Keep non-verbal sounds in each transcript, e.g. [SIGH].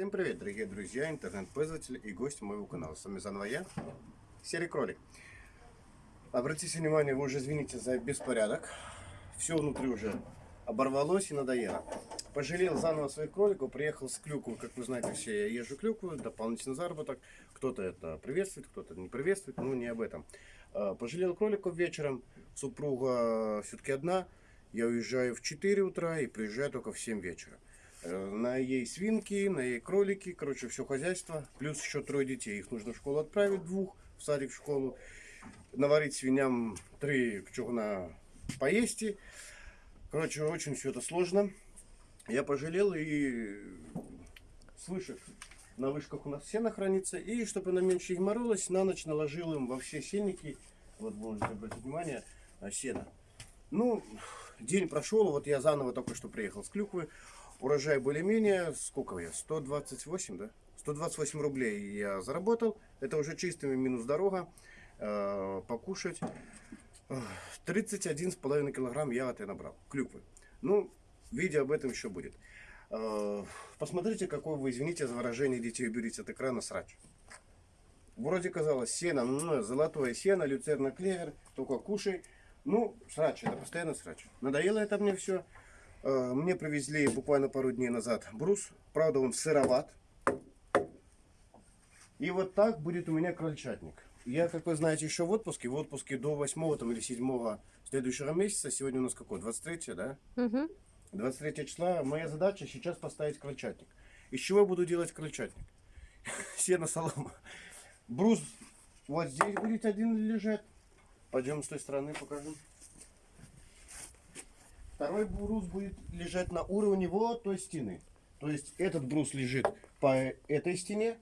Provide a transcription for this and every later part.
Всем привет, дорогие друзья, интернет-пользователи и гости моего канала. С вами заново я, Серый Кролик. Обратите внимание, вы уже извините за беспорядок. Все внутри уже оборвалось и надоело. Пожалел заново своих кроликов, приехал с клюквой, как вы знаете все, я езжу клюкву, дополнительный заработок. Кто-то это приветствует, кто-то не приветствует, но не об этом. А, пожалел кроликов вечером, супруга все-таки одна, я уезжаю в 4 утра и приезжаю только в 7 вечера. Э, на ей свинки, на ей кролики, короче, все хозяйство. Плюс еще трое детей. Их нужно в школу отправить, двух, в садик, в школу. Наварить свиням три чугуна поесть. Короче, очень все это сложно. Я пожалел и свыше на вышках у нас сено хранится. И чтобы она меньше геморролась, на ночь наложил им во все сенники, вот можете обратить внимание, сено. Ну, день прошел, вот я заново только что приехал с клюквы. Урожай более-менее, сколько я, 128, да? 128 рублей я заработал. Это уже чистыми минус дорога. Э, покушать. 31,5 килограмм я от набрал. Клюквы. Ну, видео об этом еще будет. Э, посмотрите, какой вы, извините за выражение, детей уберите от экрана срач. Вроде казалось, сено, ну, золотое сено, люцерна клевер, только кушай. Ну, срач, это постоянно срач. Надоело это мне все. Э, мне привезли буквально пару дней назад брус. Правда, он сыроват. И вот так будет у меня крольчатник. Я, как вы знаете, еще в отпуске. В отпуске до 8 там, или 7 следующего месяца. Сегодня у нас какой? 23, да? Угу. 23 числа. Моя задача сейчас поставить крольчатник. Из чего я буду делать крольчатник? [LAUGHS] Сено, солома. Брус вот здесь будет один лежать. Пойдем с той стороны покажем. Второй брус будет лежать на уровне вот той стены. То есть этот брус лежит по этой стене,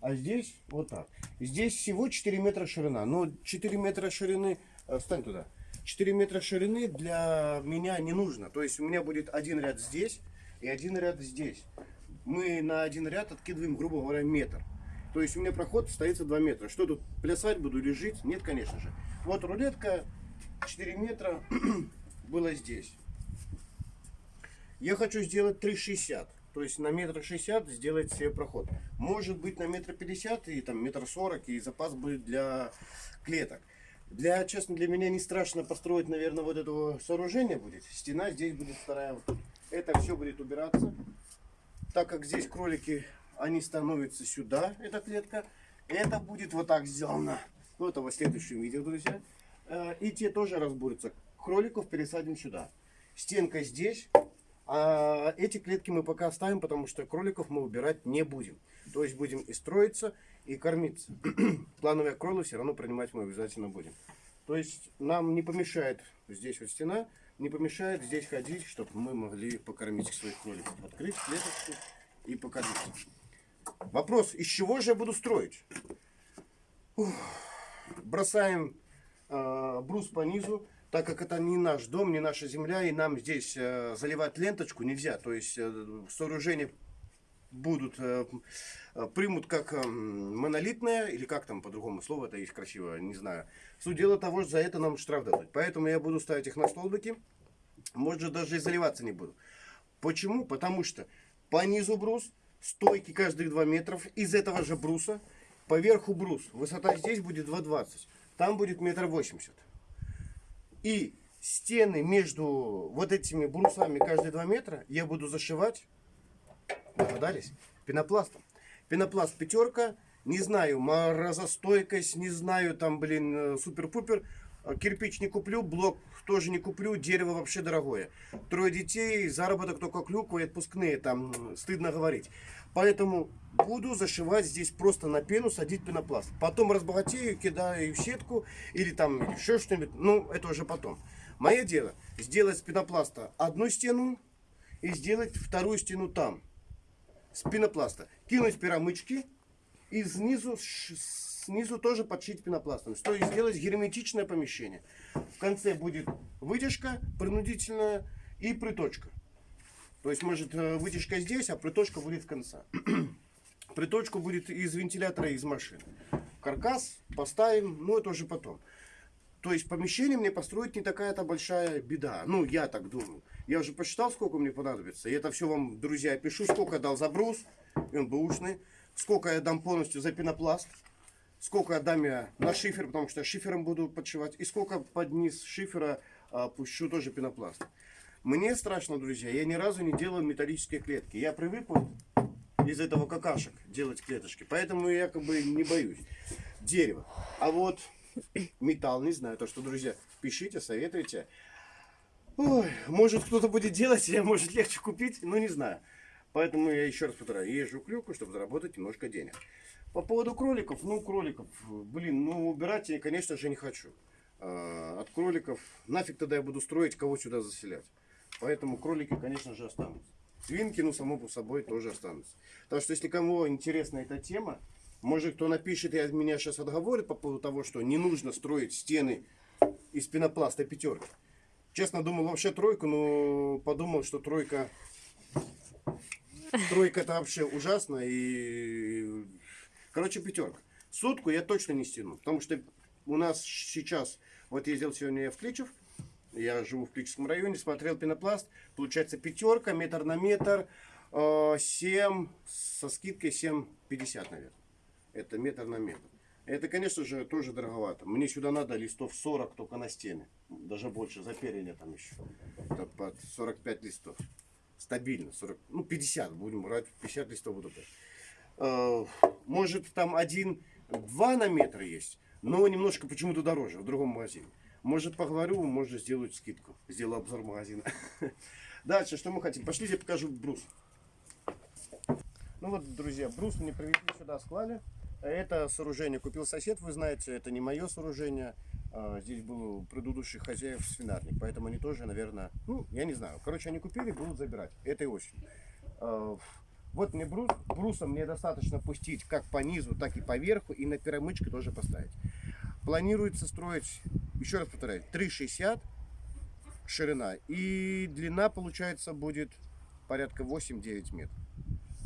а здесь вот так. Здесь всего 4 метра ширина. Но 4 метра ширины, э, встань туда, 4 метра ширины для меня не нужно. То есть у меня будет один ряд здесь и один ряд здесь. Мы на один ряд откидываем, грубо говоря, метр. То есть у меня проход остается 2 метра. Что тут, плясать буду или жить? Нет, конечно же. Вот рулетка 4 метра [CLEARS THROAT] было здесь. Я хочу сделать 3,60. То есть на метр шестьдесят сделать себе проход. Может быть на метр пятьдесят и там метр сорок и запас будет для клеток. Для, честно, для меня не страшно построить, наверное, вот этого сооружения будет. Стена здесь будет вторая. Это все будет убираться. Так как здесь кролики, они становятся сюда, эта клетка. Это будет вот так сделано. Ну, это в следующем видео, друзья. Э, и те тоже разбурятся. Кроликов пересадим сюда. Стенка здесь. А эти клетки мы пока оставим, потому что кроликов мы убирать не будем. То есть будем и строиться, и кормиться. Плановые кролы все равно принимать мы обязательно будем. То есть нам не помешает здесь вот стена, не помешает здесь ходить, чтобы мы могли покормить своих кроликов. Открыть клеточку и покормить. Вопрос, из чего же я буду строить? Ух. Бросаем э, брус по низу так как это не наш дом, не наша земля, и нам здесь э, заливать ленточку нельзя. То есть э, сооружения будут, э, примут как э, монолитное, или как там по-другому слово это есть красиво, не знаю. Суть дела того, что за это нам штраф дадут. Поэтому я буду ставить их на столбики, может даже и заливаться не буду. Почему? Потому что по низу брус, стойки каждых 2 метров, из этого же бруса, поверху брус. Высота здесь будет 2,20, там будет метр восемьдесят. И стены между вот этими брусами каждые 2 метра я буду зашивать, догадались, пенопластом. Пенопласт пятерка, не знаю, морозостойкость, не знаю, там, блин, э, супер-пупер. Кирпич не куплю, блок тоже не куплю, дерево вообще дорогое. Трое детей, заработок только клюква и отпускные, там стыдно говорить. Поэтому буду зашивать здесь просто на пену, садить пенопласт. Потом разбогатею, кидаю в сетку или там еще что-нибудь, ну это уже потом. Мое дело сделать с пенопласта одну стену и сделать вторую стену там. С пенопласта. Кинуть пирамычки и снизу снизу тоже подшить пенопластом. То есть сделать герметичное помещение. В конце будет вытяжка принудительная и приточка. То есть может э, вытяжка здесь, а приточка будет в конце. [CLEARS THROAT] Приточку будет из вентилятора из машины. Каркас поставим, ну это уже потом. То есть помещение мне построить не такая-то большая беда. Ну, я так думаю. Я уже посчитал, сколько мне понадобится. И это все вам, друзья, пишу, сколько дал за брус. и он бэушный. Сколько я дам полностью за пенопласт. Сколько дам я на шифер, потому что я шифером буду подшивать. И сколько под низ шифера а, пущу тоже пенопласт. Мне страшно, друзья, я ни разу не делаю металлические клетки. Я привык вот из этого какашек делать клеточки. Поэтому я как бы не боюсь. Дерево. А вот металл, не знаю. То, что, друзья, пишите, советуйте. Ой, может кто-то будет делать, или [LAUGHS] может легче купить, ну не знаю. Поэтому я еще раз повторяю, езжу к люку, чтобы заработать немножко денег. По поводу кроликов, ну кроликов, блин, ну убирать я, конечно же, не хочу. А, от кроликов, нафиг тогда я буду строить, кого сюда заселять. Поэтому кролики, конечно же, останутся. Свинки, ну, само по собой, тоже останутся. Так что, если кому интересна эта тема, может, кто напишет от меня сейчас отговорит по поводу того, что не нужно строить стены из пенопласта пятерки. Честно, думал вообще тройку, но подумал, что тройка... Тройка это вообще ужасно. И... Короче, пятерка. Сотку я точно не стяну. Потому что у нас сейчас... Вот ездил сегодня я в Кличев. Я живу в Кличевском районе, смотрел пенопласт. Получается пятерка, метр на метр. 7, со скидкой 7,50, наверное. Это метр на метр. Это, конечно же, тоже дороговато. Мне сюда надо листов 40 только на стены. Даже больше, за перья там еще. Это под 45 листов. Стабильно. 40, ну, 50 будем брать. 50 листов буду брать. Э, может, там один, два на метр есть. Но немножко почему-то дороже в другом магазине. Может, поговорю, может, сделать скидку. Сделаю обзор магазина. [LAUGHS] Дальше, что мы хотим? Пошлите, покажу брус. Ну вот, друзья, брус мне привезли сюда, склали. Это сооружение купил сосед, вы знаете, это не мое сооружение. А, здесь был у предыдущих хозяев свинарник, поэтому они тоже, наверное, ну, я не знаю. Короче, они купили, будут забирать этой осенью. Вот мне брус, бруса мне достаточно пустить как по низу, так и по верху, и на перемычке тоже поставить. Планируется строить, еще раз повторяю, 3,60 ширина, и длина, получается, будет порядка 8-9 метров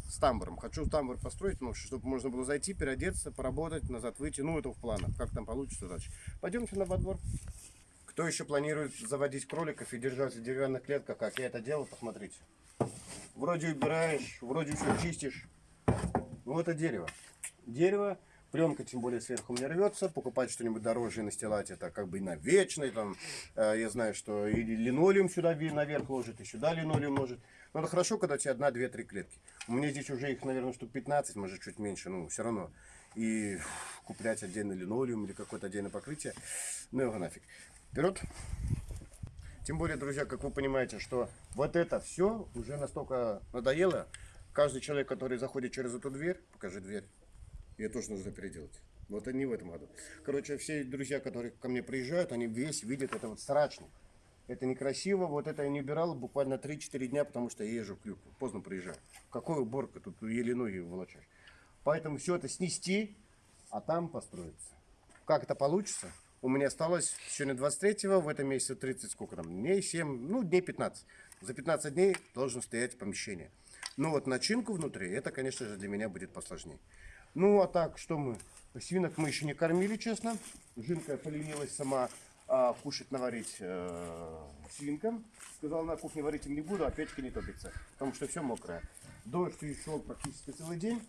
с тамбуром. Хочу тамбур построить, ну, чтобы можно было зайти, переодеться, поработать, назад выйти. Ну, это в планах. Как там получится дальше. Пойдемте на во двор. Кто еще планирует заводить кроликов и держать в деревянных клетках, как я это делал, посмотрите. Вроде убираешь, вроде все чистишь. Ну, это дерево. Дерево, пленка тем более сверху не рвется. Покупать что-нибудь дороже и настилать это как бы на вечный. Там, э, я знаю, что и линолеум сюда наверх ложит, и сюда линолеум ложит. Но это хорошо, когда у тебя одна, две, три клетки. У меня здесь уже их, наверное, штук 15, может чуть меньше, ну все равно. И куплять отдельный линолеум или какое-то отдельное покрытие, ну его нафиг. Вперед! Тем более, друзья, как вы понимаете, что вот это все уже настолько надоело. Каждый человек, который заходит через эту дверь, покажи дверь, ее тоже нужно переделать. Вот они в этом году. Короче, все друзья, которые ко мне приезжают, они весь видят это вот срачник. Это некрасиво. Вот это я не убирал буквально 3-4 дня, потому что я езжу к люку. Поздно приезжаю. Какой уборка? Тут еле ноги волочаешь. Поэтому все это снести, а там построиться. Как это получится? У меня осталось сегодня 23-го, в этом месяце 30, сколько там, дней, 7, ну, дней 15. За 15 дней должен стоять помещение. Ну вот начинку внутри, это, конечно же, для меня будет посложнее. Ну, а так, что мы? Свинок мы еще не кормили, честно. Жинка поленилась сама а, кушать наварить э, свинкам. Сказал, на кухне варить им не буду, а печка не топится, потому что все мокрое. Дождь шел практически целый день.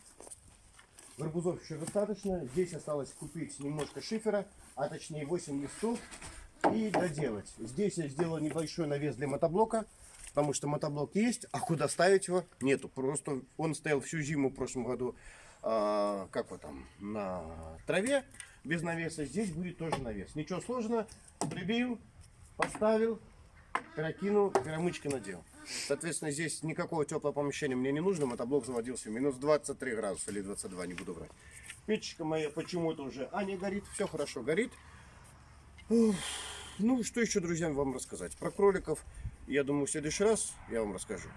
Гарбузов еще достаточно. Здесь осталось купить немножко шифера, а точнее 8 листов и доделать. Здесь я сделал небольшой навес для мотоблока, потому что мотоблок есть, а куда ставить его нету. Просто он стоял всю зиму в прошлом году, э, как вот там, на траве без навеса. Здесь будет тоже навес. Ничего сложного. Прибил, поставил, перекинул, перемычки надел. Соответственно, здесь никакого теплого помещения мне не нужно. Мотоблок заводился минус 23 градуса или 22, не буду брать. Печечка моя почему-то уже, а не горит, все хорошо горит. Ну, что еще, друзья, вам рассказать? Про кроликов, я думаю, в следующий раз я вам расскажу.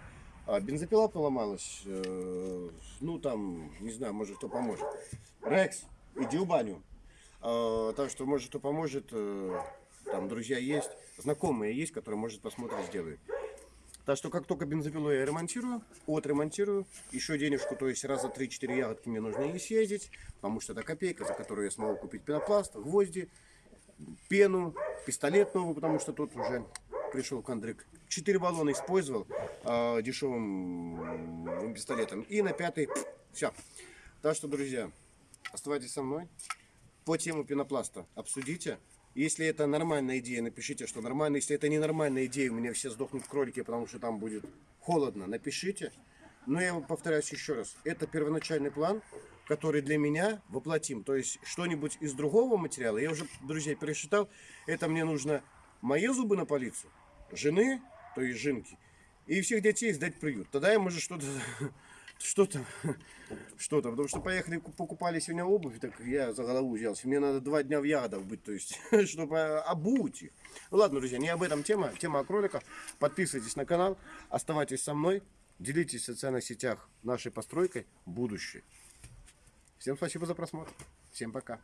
А бензопила поломалась, э, ну, там, не знаю, может, кто поможет. Рекс, иди в баню. А, так что, может, кто поможет, э, там друзья есть, знакомые есть, которые, может, посмотрят, сделают. Так что, как только бензопилу я ремонтирую, отремонтирую, еще денежку, то есть раза 3-4 ягодки мне нужно и съездить, потому что это копейка, за которую я смогу купить пенопласт, гвозди, пену, пистолет новый, потому что тут уже пришел кондрик. Четыре баллона использовал э, дешевым пистолетом. И на пятый Все. Так что, друзья, оставайтесь со мной. По тему пенопласта обсудите. Если это нормальная идея, напишите, что нормально. Если это ненормальная идея, у меня все сдохнут кролики, потому что там будет холодно, напишите. Но я повторяюсь еще раз. Это первоначальный план, который для меня воплотим. То есть что-нибудь из другого материала, я уже, друзья, пересчитал, это мне нужно мои зубы на полицию, жены, то есть жинки, и всех детей сдать в приют. Тогда я, может, что-то [LAUGHS] что-то, [LAUGHS] что-то, потому что поехали, ку- покупали сегодня обувь, так я за голову взялся. Мне надо два дня в ягодах быть, то есть, [LAUGHS] чтобы обуть их. Ну ладно, друзья, не об этом тема, тема о кроликах. Подписывайтесь на канал, оставайтесь со мной, делитесь в социальных сетях нашей постройкой будущее. Всем спасибо за просмотр. Всем пока.